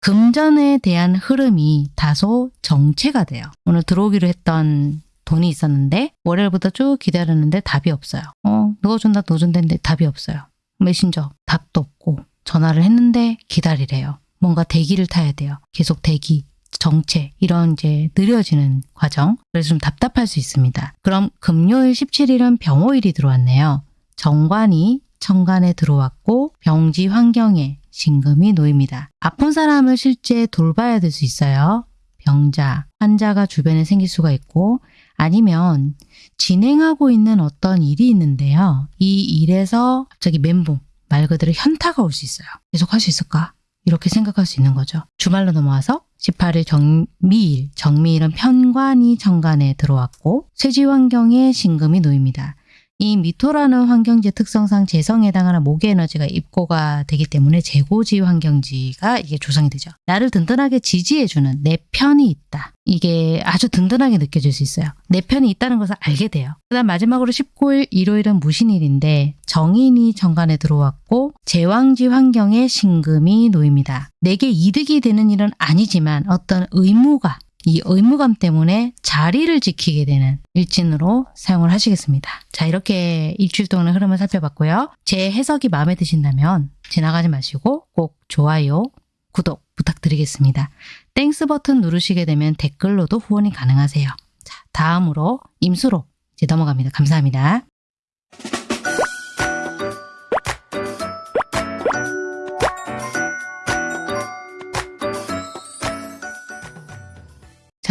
금전에 대한 흐름이 다소 정체가 돼요. 오늘 들어오기로 했던 돈이 있었는데 월요일부터 쭉 기다렸는데 답이 없어요. 어, 넣어준다 넣어준다는데 답이 없어요. 메신저 답도 없고 전화를 했는데 기다리래요. 뭔가 대기를 타야 돼요. 계속 대기, 정체 이런 이제 느려지는 과정. 그래서 좀 답답할 수 있습니다. 그럼 금요일 17일은 병호일이 들어왔네요. 정관이 천간에 들어왔고 병지 환경에 신금이 놓입니다. 아픈 사람을 실제 돌봐야 될 수 있어요. 병자, 환자가 주변에 생길 수가 있고 아니면 진행하고 있는 어떤 일이 있는데요. 이 일에서 갑자기 멘붕, 말 그대로 현타가 올 수 있어요. 계속 할 수 있을까? 이렇게 생각할 수 있는 거죠. 주말로 넘어와서 18일 정미일, 정미일은 편관이 정관에 들어왔고 쇠지 환경에 신금이 놓입니다. 이 미토라는 환경지 특성상 재성에 해당하는 목의 에너지가 입고가 되기 때문에 재고지 환경지가 이게 조성이 되죠. 나를 든든하게 지지해주는 내 편이 있다. 이게 아주 든든하게 느껴질 수 있어요. 내 편이 있다는 것을 알게 돼요. 그 다음 마지막으로 19일 일요일은 무신일인데 정인이 정관에 들어왔고 제왕지 환경에 신금이 놓입니다. 내게 이득이 되는 일은 아니지만 어떤 의무가 이 의무감 때문에 자리를 지키게 되는 일진으로 사용을 하시겠습니다. 자 이렇게 일주일 동안의 흐름을 살펴봤고요. 제 해석이 마음에 드신다면 지나가지 마시고 꼭 좋아요, 구독 부탁드리겠습니다. Thanks 버튼 누르시게 되면 댓글로도 후원이 가능하세요. 자 다음으로 임수로 이제 넘어갑니다. 감사합니다.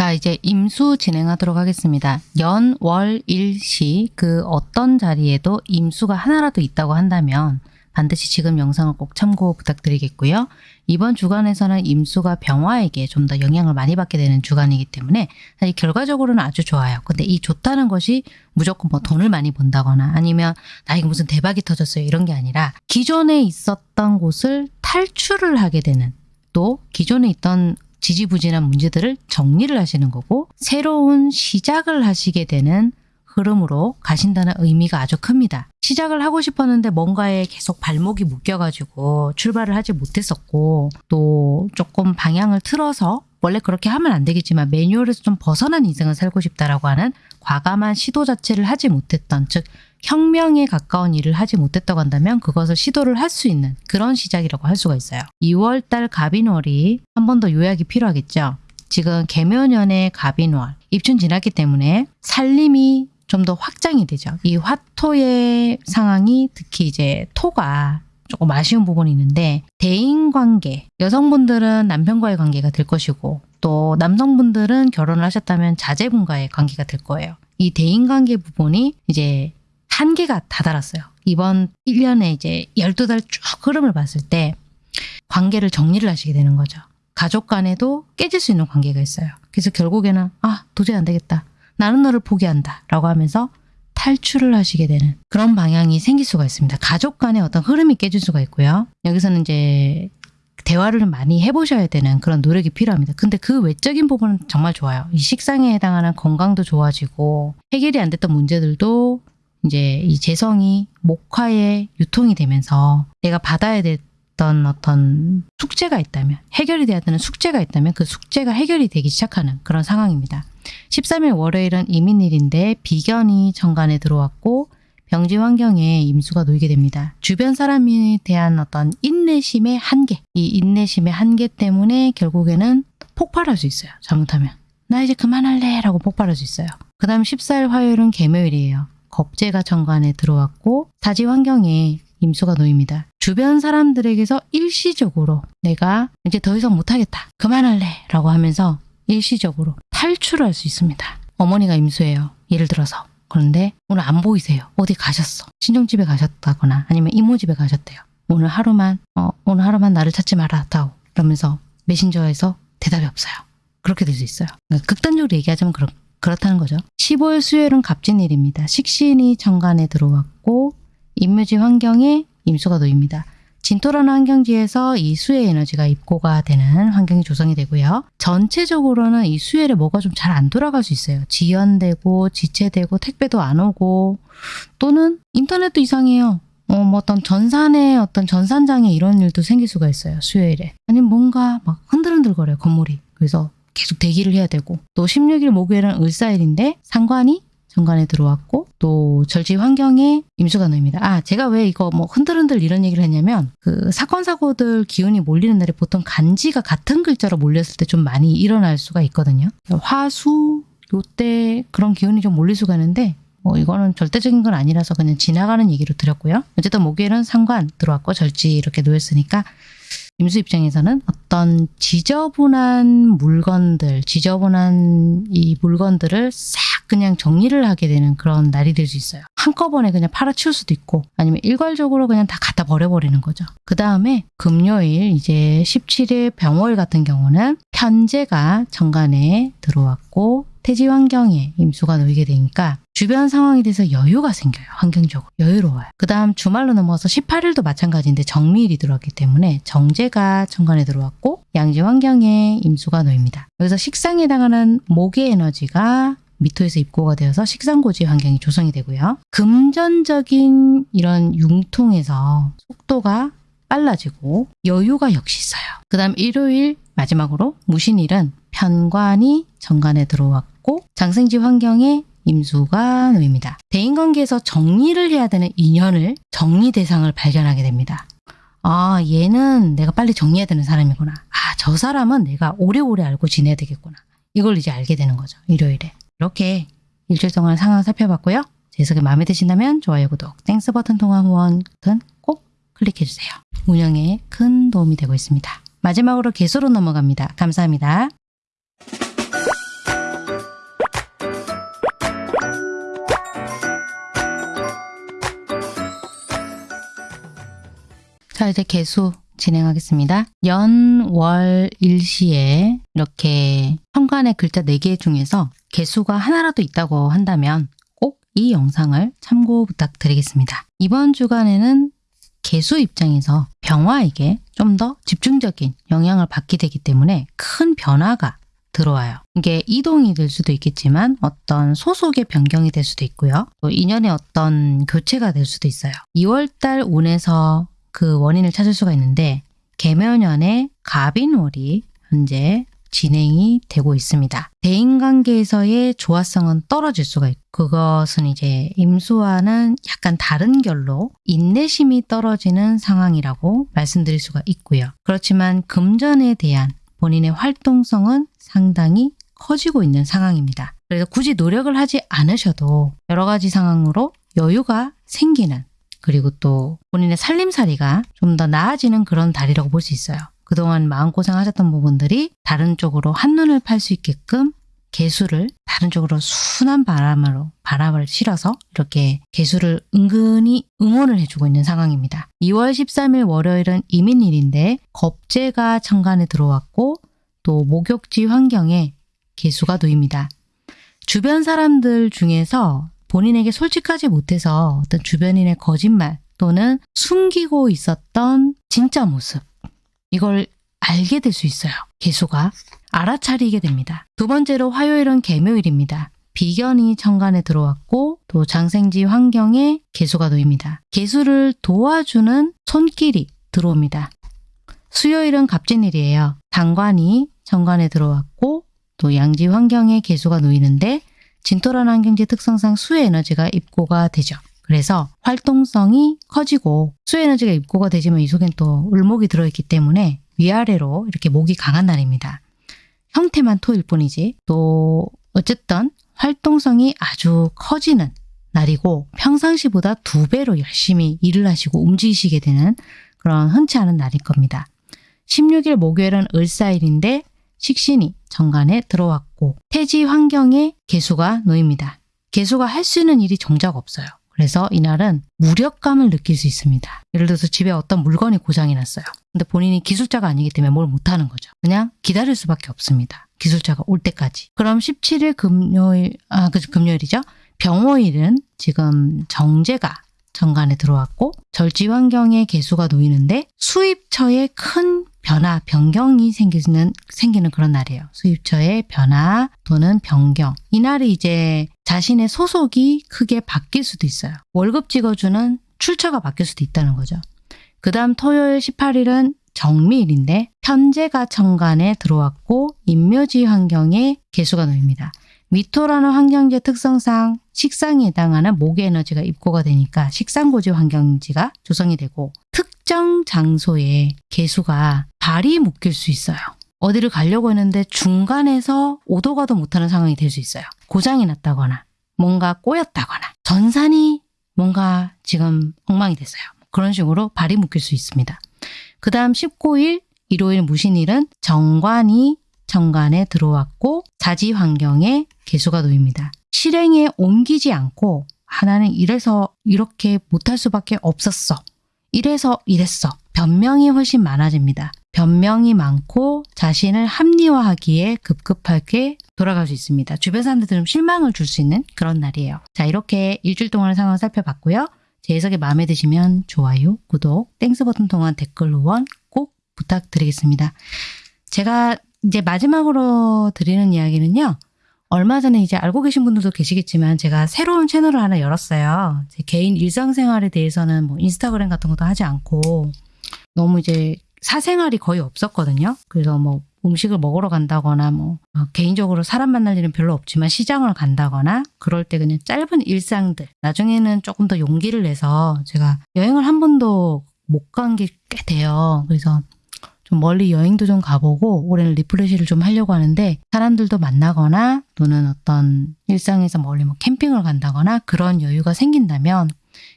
자, 이제 임수 진행하도록 하겠습니다. 연, 월, 일, 시, 그 어떤 자리에도 임수가 하나라도 있다고 한다면 반드시 지금 영상을 꼭 참고 부탁드리겠고요. 이번 주간에서는 임수가 병화에게 좀 더 영향을 많이 받게 되는 주간이기 때문에 사실 결과적으로는 아주 좋아요. 근데 이 좋다는 것이 무조건 뭐 돈을 많이 번다거나 아니면 나에게 무슨 대박이 터졌어요 이런 게 아니라 기존에 있었던 곳을 탈출을 하게 되는 또 기존에 있던 지지부진한 문제들을 정리를 하시는 거고 새로운 시작을 하시게 되는 흐름으로 가신다는 의미가 아주 큽니다. 시작을 하고 싶었는데 뭔가에 계속 발목이 묶여가지고 출발을 하지 못했었고 또 조금 방향을 틀어서 원래 그렇게 하면 안 되겠지만 매뉴얼에서 좀 벗어난 인생을 살고 싶다라고 하는 과감한 시도 자체를 하지 못했던 즉 혁명에 가까운 일을 하지 못했다고 한다면 그것을 시도를 할 수 있는 그런 시작이라고 할 수가 있어요. 2월달 갑인월이 한 번 더 요약이 필요하겠죠. 지금 개묘년의 갑인월 입춘 지났기 때문에 살림이 좀 더 확장이 되죠. 이 화토의 상황이 특히 이제 토가 조금 아쉬운 부분이 있는데 대인 관계 여성분들은 남편과의 관계가 될 것이고 또 남성분들은 결혼을 하셨다면 자제분과의 관계가 될 거예요. 이 대인 관계 부분이 이제 한계가 다다랐어요. 이번 1년에 이제 12달 쭉 흐름을 봤을 때 관계를 정리를 하시게 되는 거죠. 가족 간에도 깨질 수 있는 관계가 있어요. 그래서 결국에는 아 도저히 안 되겠다. 나는 너를 포기한다 라고 하면서 탈출을 하시게 되는 그런 방향이 생길 수가 있습니다. 가족 간의 어떤 흐름이 깨질 수가 있고요. 여기서는 이제 대화를 많이 해보셔야 되는 그런 노력이 필요합니다. 근데 그 외적인 부분은 정말 좋아요. 이 식상에 해당하는 건강도 좋아지고 해결이 안 됐던 문제들도 이제 이 재성이 목화에 유통이 되면서 내가 받아야 됐던 어떤 숙제가 있다면 해결이 돼야 되는 숙제가 있다면 그 숙제가 해결이 되기 시작하는 그런 상황입니다. 13일 월요일은 이민일인데 비견이 정관에 들어왔고 병지 환경에 임수가 놓이게 됩니다. 주변 사람에 대한 어떤 인내심의 한계, 이 인내심의 한계 때문에 결국에는 폭발할 수 있어요. 잘못하면. 나 이제 그만할래 라고 폭발할 수 있어요. 그 다음 14일 화요일은 개묘일이에요. 겁재가 정관에 들어왔고 사지 환경에 임수가 놓입니다. 주변 사람들에게서 일시적으로 내가 이제 더 이상 못하겠다. 그만할래 라고 하면서 일시적으로 탈출할 수 있습니다. 어머니가 임수예요. 예를 들어서. 그런데 오늘 안 보이세요. 어디 가셨어. 친정집에 가셨다거나 아니면 이모 집에 가셨대요. 오늘 하루만 어, 오늘 하루만 나를 찾지 마라 다오. 이러면서 메신저에서 대답이 없어요. 그렇게 될 수 있어요. 그러니까 극단적으로 얘기하자면 그렇, 그렇다는 거죠. 15일 수요일은 갑진일입니다. 식신이 정관에 들어왔고 임묘지 환경에 임수가 놓입니다. 진토라는 환경지에서 이 수의 에너지가 입고가 되는 환경이 조성이 되고요. 전체적으로는 이 수엘에 뭐가 좀 잘 안 돌아갈 수 있어요. 지연되고 지체되고 택배도 안 오고 또는 인터넷도 이상해요. 어, 뭐 어떤 전산에 어떤 전산장애 이런 일도 생길 수가 있어요. 수요일에. 아니면 뭔가 막 흔들흔들거려요. 건물이. 그래서 계속 대기를 해야 되고 또 16일 목요일은 을사일인데 상관이 정관에 들어왔고 또 절지 환경에 임수가 놓입니다. 아 제가 왜 이거 뭐 흔들흔들 이런 얘기를 했냐면 그 사건 사고들 기운이 몰리는 날에 보통 간지가 같은 글자로 몰렸을 때 좀 많이 일어날 수가 있거든요. 화수 요때 그런 기운이 좀 몰릴 수가 있는데 뭐 이거는 절대적인 건 아니라서 그냥 지나가는 얘기로 드렸고요. 어쨌든 목요일은 상관 들어왔고 절지 이렇게 놓였으니까 임수 입장에서는 어떤 지저분한 물건들, 지저분한 이 물건들을 싹 그냥 정리를 하게 되는 그런 날이 될 수 있어요. 한꺼번에 그냥 팔아치울 수도 있고 아니면 일괄적으로 그냥 다 갖다 버려버리는 거죠. 그 다음에 금요일 이제 17일 병월 같은 경우는 편제가 정관에 들어왔고 태지 환경에 임수가 놓이게 되니까 주변 상황에 대해서 여유가 생겨요. 환경적으로. 여유로워요. 그 다음 주말로 넘어서 18일도 마찬가지인데 정미일이 들어왔기 때문에 정제가 정관에 들어왔고 양지 환경에 임수가 놓입니다. 여기서 식상에 해당하는 목의 에너지가 미토에서 입고가 되어서 식상고지 환경이 조성이 되고요. 금전적인 이런 융통에서 속도가 빨라지고 여유가 역시 있어요. 그 다음 일요일 마지막으로 무신일은 편관이 정관에 들어왔고 장생지 환경에 임수가 놓입니다. 대인관계에서 정리를 해야 되는 인연을 정리 대상을 발견하게 됩니다. 아 얘는 내가 빨리 정리해야 되는 사람이구나. 아 저 사람은 내가 오래오래 알고 지내야 되겠구나. 이걸 이제 알게 되는 거죠. 일요일에. 이렇게 일주일 동안 상황 살펴봤고요. 제 해석이 마음에 드신다면 좋아요, 구독, Thanks 버튼 통한 후원 버튼 꼭 클릭해주세요. 운영에 큰 도움이 되고 있습니다. 마지막으로 계수로 넘어갑니다. 감사합니다. 자 이제 개수 진행하겠습니다. 연, 월, 일시에 이렇게 현관의 글자 4개 중에서 개수가 하나라도 있다고 한다면 꼭 이 영상을 참고 부탁드리겠습니다. 이번 주간에는 개수 입장에서 병화에게 좀 더 집중적인 영향을 받게 되기 때문에 큰 변화가 들어와요. 이게 이동이 될 수도 있겠지만 어떤 소속의 변경이 될 수도 있고요. 또 인연의 어떤 교체가 될 수도 있어요. 2월달 운에서 그 원인을 찾을 수가 있는데 개묘년의 갑인월이 현재 진행이 되고 있습니다. 대인관계에서의 조화성은 떨어질 수가 있고 그것은 이제 임수와는 약간 다른 결로 인내심이 떨어지는 상황이라고 말씀드릴 수가 있고요. 그렇지만 금전에 대한 본인의 활동성은 상당히 커지고 있는 상황입니다. 그래서 굳이 노력을 하지 않으셔도 여러 가지 상황으로 여유가 생기는 그리고 또 본인의 살림살이가 좀 더 나아지는 그런 달이라고 볼 수 있어요. 그동안 마음고생 하셨던 부분들이 다른 쪽으로 한눈을 팔 수 있게끔 개수를 다른 쪽으로 순한 바람으로 바람을 실어서 이렇게 개수를 은근히 응원을 해주고 있는 상황입니다. 2월 13일 월요일은 이민일인데 겁재가 천간에 들어왔고 또 목욕지 환경에 개수가 놓입니다. 주변 사람들 중에서 본인에게 솔직하지 못해서 어떤 주변인의 거짓말 또는 숨기고 있었던 진짜 모습 이걸 알게 될 수 있어요. 개수가 알아차리게 됩니다. 두 번째로 화요일은 개묘일입니다. 비견이 천간에 들어왔고 또 장생지 환경에 개수가 놓입니다. 개수를 도와주는 손길이 들어옵니다. 수요일은 갑진일이에요. 당관이 정관에 들어왔고 또 양지 환경에 개수가 놓이는데 진토라는 환경지 특성상 수의 에너지가 입고가 되죠. 그래서 활동성이 커지고 수의 에너지가 입고가 되지만 이 속엔 또 을목이 들어있기 때문에 위아래로 이렇게 목이 강한 날입니다. 형태만 토일 뿐이지 또 어쨌든 활동성이 아주 커지는 날이고 평상시보다 두 배로 열심히 일을 하시고 움직이시게 되는 그런 흔치 않은 날일 겁니다. 16일 목요일은 을사일인데 식신이 정관에 들어왔고 태지 환경에 개수가 놓입니다. 개수가 할 수 있는 일이 정작 없어요. 그래서 이날은 무력감을 느낄 수 있습니다. 예를 들어서 집에 어떤 물건이 고장이 났어요. 근데 본인이 기술자가 아니기 때문에 뭘 못하는 거죠. 그냥 기다릴 수밖에 없습니다. 기술자가 올 때까지. 그럼 17일 금요일, 아, 그 금요일이죠. 병호일은 지금 정제가 정관에 들어왔고 절지 환경에 개수가 놓이는데 수입처에 큰 변화, 변경이 생기는, 생기는 그런 날이에요. 수입처의 변화 또는 변경. 이날이 이제 자신의 소속이 크게 바뀔 수도 있어요. 월급 찍어주는 출처가 바뀔 수도 있다는 거죠. 그 다음 토요일 18일은 정미일인데 편제가 정관에 들어왔고 인묘지 환경에 개수가 놓입니다. 미토라는 환경지의 특성상 식상에 해당하는 목의 에너지가 입고가 되니까 식상고지 환경지가 조성이 되고 특 정 장소에 개수가 발이 묶일 수 있어요. 어디를 가려고 했는데 중간에서 오도 가도 못하는 상황이 될 수 있어요. 고장이 났다거나 뭔가 꼬였다거나 전산이 뭔가 지금 엉망이 됐어요. 그런 식으로 발이 묶일 수 있습니다. 그 다음 19일 일요일 무신일은 정관이 정관이 들어왔고 자지 환경에 계수가 놓입니다. 실행에 옮기지 않고 하, 나는 이래서 이렇게 못할 수밖에 없었어. 이래서 이랬어. 변명이 훨씬 많아집니다. 변명이 많고 자신을 합리화하기에 급급하게 돌아갈 수 있습니다. 주변 사람들 좀 실망을 줄 수 있는 그런 날이에요. 자 이렇게 일주일 동안의 상황을 살펴봤고요. 제 해석이 마음에 드시면 좋아요, 구독, Thanks 버튼 통한 댓글 후원 꼭 부탁드리겠습니다. 제가 이제 마지막으로 드리는 이야기는요. 얼마 전에 이제 알고 계신 분들도 계시겠지만 제가 새로운 채널을 하나 열었어요. 제 개인 일상생활에 대해서는 뭐 인스타그램 같은 것도 하지 않고 너무 이제 사생활이 거의 없었거든요. 그래서 뭐 음식을 먹으러 간다거나 뭐 어, 개인적으로 사람 만날 일은 별로 없지만 시장을 간다거나 그럴 때 그냥 짧은 일상들 나중에는 조금 더 용기를 내서 제가 여행을 한 번도 못 간 게 꽤 돼요. 그래서 좀 멀리 여행도 좀 가보고 올해는 refresh를 좀 하려고 하는데 사람들도 만나거나 또는 어떤 일상에서 멀리 뭐 캠핑을 간다거나 그런 여유가 생긴다면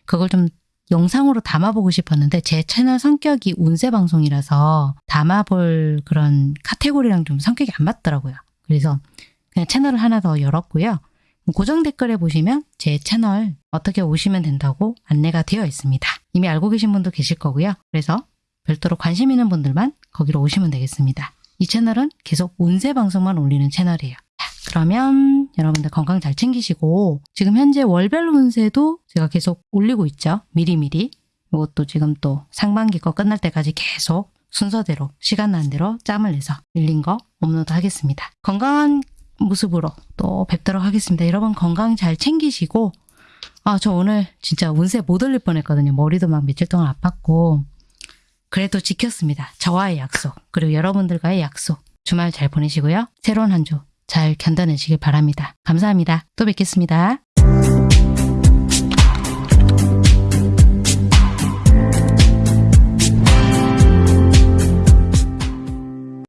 그걸 좀 영상으로 담아보고 싶었는데 제 채널 성격이 운세 방송이라서 담아볼 그런 카테고리랑 좀 성격이 안 맞더라고요. 그래서 그냥 채널을 하나 더 열었고요. 고정 댓글에 보시면 제 채널 어떻게 오시면 된다고 안내가 되어 있습니다. 이미 알고 계신 분도 계실 거고요. 그래서 별도로 관심 있는 분들만 거기로 오시면 되겠습니다. 이 채널은 계속 운세 방송만 올리는 채널이에요. 자, 그러면 여러분들 건강 잘 챙기시고 지금 현재 월별 운세도 제가 계속 올리고 있죠. 미리미리. 이것도 지금 또 상반기 거 끝날 때까지 계속 순서대로 시간 나는 대로 짬을 내서 밀린 거 업로드 하겠습니다. 건강한 모습으로 또 뵙도록 하겠습니다. 여러분 건강 잘 챙기시고 아 저 오늘 진짜 운세 못 올릴 뻔했거든요. 머리도 막 며칠 동안 아팠고 그래도 지켰습니다. 저와의 약속, 그리고 여러분들과의 약속. 주말 잘 보내시고요. 새로운 한 주 잘 견뎌내시길 바랍니다. 감사합니다. 또 뵙겠습니다.